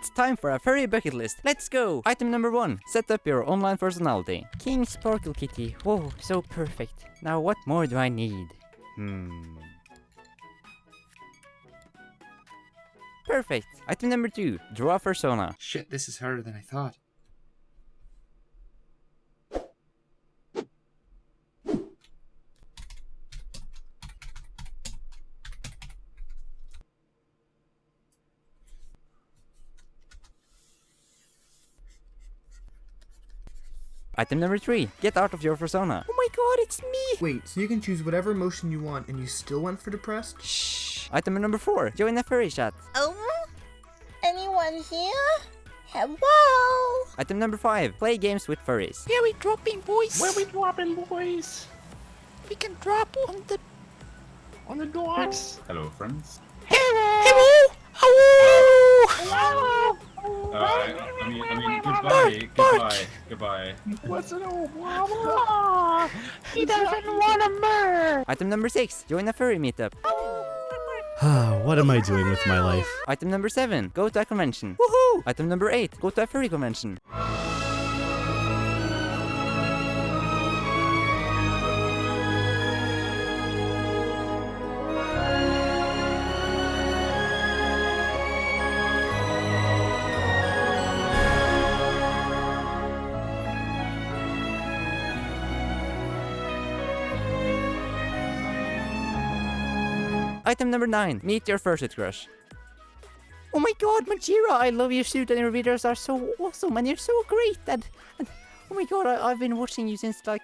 It's time for a furry bucket list. Let's go! Item number one. Set up your online personality. King Sparkle Kitty. Whoa, so perfect. Now what more do I need? Hmm. Perfect. Item number two. Draw a persona. Shit, this is harder than I thought. Item number three. Get out of your persona. Oh my god, it's me! Wait, so you can choose whatever emotion you want and you still went for depressed? Shh. Item number four. Join a furry chat. Um, anyone here? Hello? Item number five. Play games with furries. Where we dropping, boys? Where we dropping, boys? We can drop on the On the dogs. Hello, friends. Hello! Hello! Hello. Uh, I mean, I mean, goodbye, goodbye, goodbye. What's it all, Mama? He doesn't want to murder. Item number six. Join a furry meetup. what am I doing with my life? Item number seven. Go to a convention. Woohoo! Item number eight. Go to a furry convention. Item number nine. Meet your fursuit crush. Oh my god, Majira, I love your suit and your videos are so awesome and you're so great and, and oh my god, I, I've been watching you since like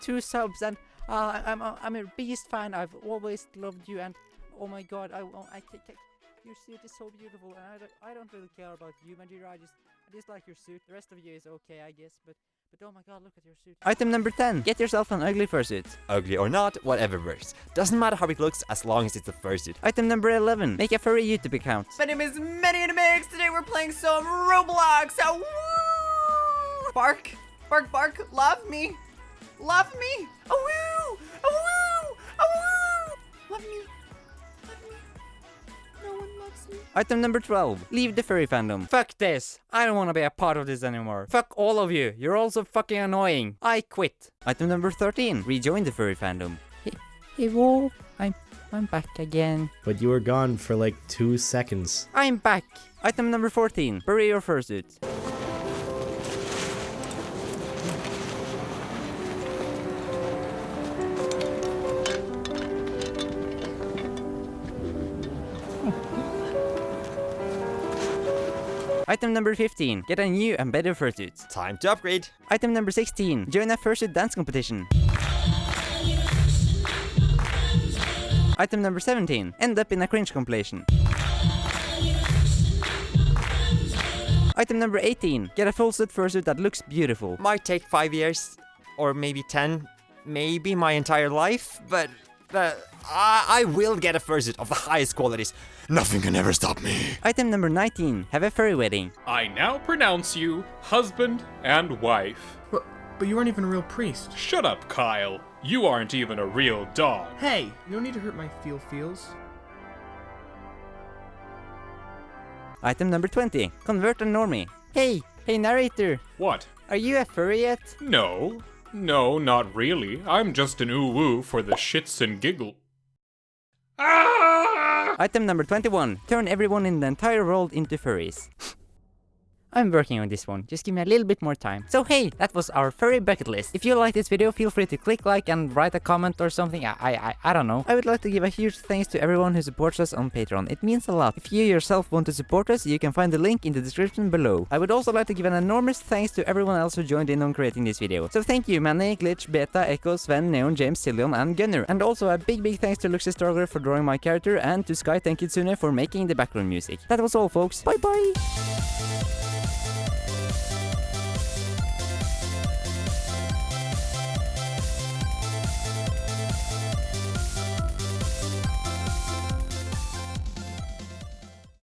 two subs and uh, I'm, I'm, a biggest fan. I've always loved you and oh my god, I, I, I your suit is so beautiful and I don't, I don't really care about you, Majira. I just, I just like your suit. The rest of you is okay, I guess, but but oh my god, look at your suit. Item number 10. Get yourself an ugly fursuit. Ugly or not, whatever works. Doesn't matter how it looks as long as it's a fursuit. Item number 11. Make a furry YouTube account. My name is Mix. Today we're playing some Roblox. Oh, woo! Bark, bark, bark. Love me. Love me. Oh, Item number 12. Leave the furry fandom. Fuck this. I don't want to be a part of this anymore. Fuck all of you. You're all so fucking annoying. I quit. Item number 13. Rejoin the furry fandom. Hey, hey, whoa. I'm, I'm back again. But you were gone for like two seconds. I'm back. Item number 14. Bury your fursuit. Item number 15. Get a new and better fursuit. Time to upgrade. Item number 16. Join a fursuit dance competition. Item number 17. End up in a cringe compilation. Item number 18. Get a full suit fursuit that looks beautiful. Might take five years, or maybe ten, maybe my entire life, but uh, I, I will get a fursuit of the highest qualities. Nothing can ever stop me. Item number 19. Have a furry wedding. I now pronounce you husband and wife. But, but you aren't even a real priest. Shut up, Kyle. You aren't even a real dog. Hey, no need to hurt my feel feels. Item number 20. Convert a normie. Hey, hey narrator. What? Are you a furry yet? No. No, not really. I'm just an ooh-woo for the shits and giggle. Ah! Item number 21. Turn everyone in the entire world into furries. I'm working on this one, just give me a little bit more time. So hey, that was our furry bucket list. If you like this video, feel free to click like and write a comment or something, I, I, I don't know. I would like to give a huge thanks to everyone who supports us on Patreon, it means a lot. If you yourself want to support us, you can find the link in the description below. I would also like to give an enormous thanks to everyone else who joined in on creating this video. So thank you Manny, Glitch, Beta, Echo, Sven, Neon, James, Cillion and Gunner. And also a big big thanks to Luxy Stargler for drawing my character and to Sky Tenkitsune for making the background music. That was all folks, bye bye!